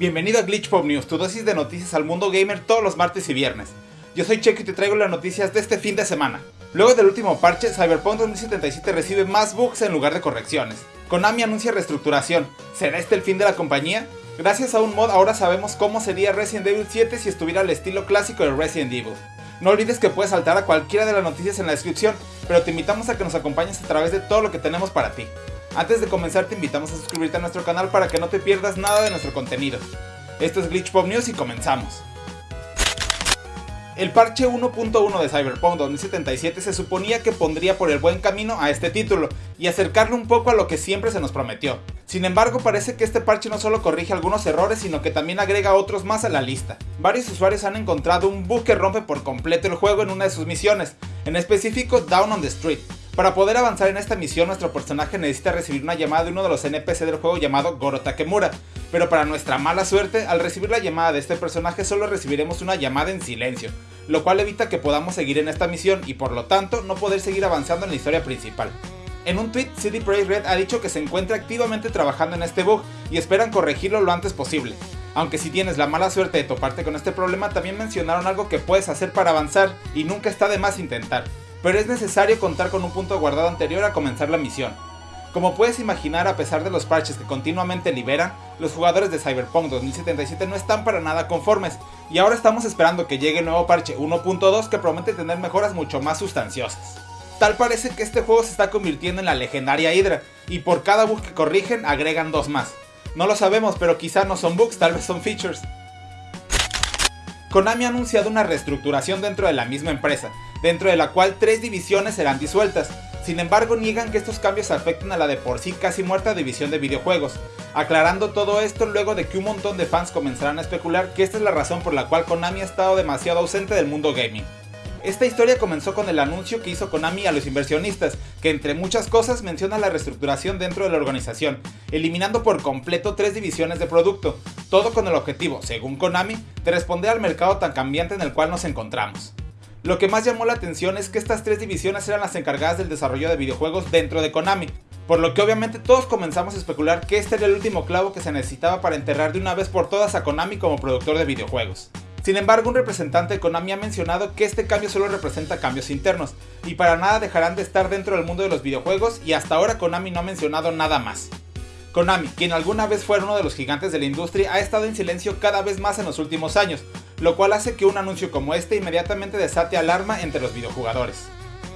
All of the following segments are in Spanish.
Bienvenido a Glitch Pop News, tu dosis de noticias al mundo gamer todos los martes y viernes. Yo soy Checo y te traigo las noticias de este fin de semana. Luego del último parche, Cyberpunk 2077 recibe más bugs en lugar de correcciones. Konami anuncia reestructuración. ¿Será este el fin de la compañía? Gracias a un mod ahora sabemos cómo sería Resident Evil 7 si estuviera al estilo clásico de Resident Evil. No olvides que puedes saltar a cualquiera de las noticias en la descripción, pero te invitamos a que nos acompañes a través de todo lo que tenemos para ti. Antes de comenzar te invitamos a suscribirte a nuestro canal para que no te pierdas nada de nuestro contenido. Esto es Glitch Pop News y comenzamos. El parche 1.1 de Cyberpunk 2077 se suponía que pondría por el buen camino a este título y acercarlo un poco a lo que siempre se nos prometió. Sin embargo parece que este parche no solo corrige algunos errores sino que también agrega otros más a la lista. Varios usuarios han encontrado un bug que rompe por completo el juego en una de sus misiones, en específico Down on the Street, para poder avanzar en esta misión nuestro personaje necesita recibir una llamada de uno de los NPC del juego llamado Goro Takemura, pero para nuestra mala suerte, al recibir la llamada de este personaje solo recibiremos una llamada en silencio, lo cual evita que podamos seguir en esta misión y por lo tanto no poder seguir avanzando en la historia principal. En un tweet, CD Projekt Red ha dicho que se encuentra activamente trabajando en este bug y esperan corregirlo lo antes posible. Aunque si tienes la mala suerte de toparte con este problema, también mencionaron algo que puedes hacer para avanzar y nunca está de más intentar pero es necesario contar con un punto guardado anterior a comenzar la misión. Como puedes imaginar, a pesar de los parches que continuamente liberan, los jugadores de Cyberpunk 2077 no están para nada conformes, y ahora estamos esperando que llegue el nuevo parche 1.2 que promete tener mejoras mucho más sustanciosas. Tal parece que este juego se está convirtiendo en la legendaria Hydra, y por cada bug que corrigen agregan dos más. No lo sabemos, pero quizá no son bugs, tal vez son features. Konami ha anunciado una reestructuración dentro de la misma empresa, dentro de la cual tres divisiones serán disueltas. Sin embargo, niegan que estos cambios afecten a la de por sí casi muerta división de videojuegos, aclarando todo esto luego de que un montón de fans comenzaran a especular que esta es la razón por la cual Konami ha estado demasiado ausente del mundo gaming. Esta historia comenzó con el anuncio que hizo Konami a los inversionistas, que entre muchas cosas menciona la reestructuración dentro de la organización, eliminando por completo tres divisiones de producto, todo con el objetivo, según Konami, de responder al mercado tan cambiante en el cual nos encontramos. Lo que más llamó la atención es que estas tres divisiones eran las encargadas del desarrollo de videojuegos dentro de Konami, por lo que obviamente todos comenzamos a especular que este era el último clavo que se necesitaba para enterrar de una vez por todas a Konami como productor de videojuegos. Sin embargo, un representante de Konami ha mencionado que este cambio solo representa cambios internos, y para nada dejarán de estar dentro del mundo de los videojuegos y hasta ahora Konami no ha mencionado nada más. Konami, quien alguna vez fue uno de los gigantes de la industria, ha estado en silencio cada vez más en los últimos años, lo cual hace que un anuncio como este inmediatamente desate alarma entre los videojugadores.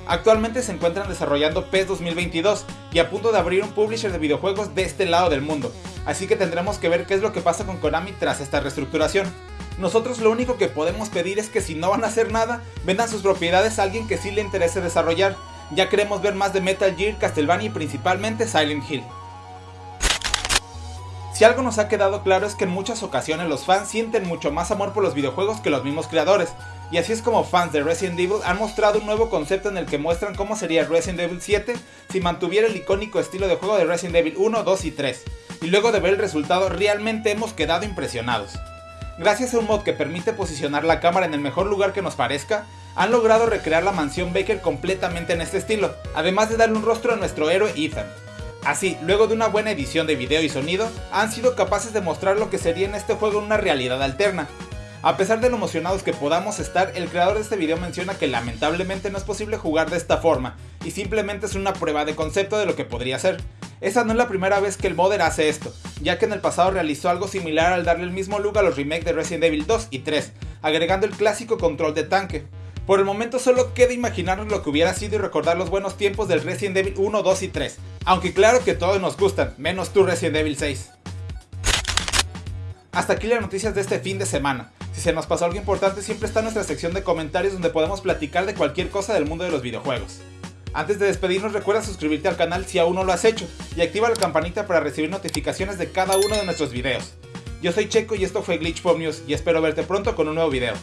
Actualmente se encuentran desarrollando PES 2022 y a punto de abrir un publisher de videojuegos de este lado del mundo, así que tendremos que ver qué es lo que pasa con Konami tras esta reestructuración. Nosotros lo único que podemos pedir es que si no van a hacer nada, vendan sus propiedades a alguien que sí le interese desarrollar. Ya queremos ver más de Metal Gear, Castlevania y principalmente Silent Hill. Si algo nos ha quedado claro es que en muchas ocasiones los fans sienten mucho más amor por los videojuegos que los mismos creadores, y así es como fans de Resident Evil han mostrado un nuevo concepto en el que muestran cómo sería Resident Evil 7 si mantuviera el icónico estilo de juego de Resident Evil 1, 2 y 3, y luego de ver el resultado realmente hemos quedado impresionados. Gracias a un mod que permite posicionar la cámara en el mejor lugar que nos parezca, han logrado recrear la mansión Baker completamente en este estilo, además de darle un rostro a nuestro héroe Ethan. Así, luego de una buena edición de video y sonido, han sido capaces de mostrar lo que sería en este juego una realidad alterna. A pesar de lo emocionados que podamos estar, el creador de este video menciona que lamentablemente no es posible jugar de esta forma, y simplemente es una prueba de concepto de lo que podría ser. Esa no es la primera vez que el modder hace esto, ya que en el pasado realizó algo similar al darle el mismo look a los remakes de Resident Evil 2 y 3, agregando el clásico control de tanque. Por el momento solo queda imaginarnos lo que hubiera sido y recordar los buenos tiempos del Resident Evil 1, 2 y 3. Aunque claro que todos nos gustan, menos tú Resident Evil 6. Hasta aquí las noticias de este fin de semana. Si se nos pasó algo importante siempre está nuestra sección de comentarios donde podemos platicar de cualquier cosa del mundo de los videojuegos. Antes de despedirnos recuerda suscribirte al canal si aún no lo has hecho y activa la campanita para recibir notificaciones de cada uno de nuestros videos. Yo soy Checo y esto fue Glitch Pop News y espero verte pronto con un nuevo video.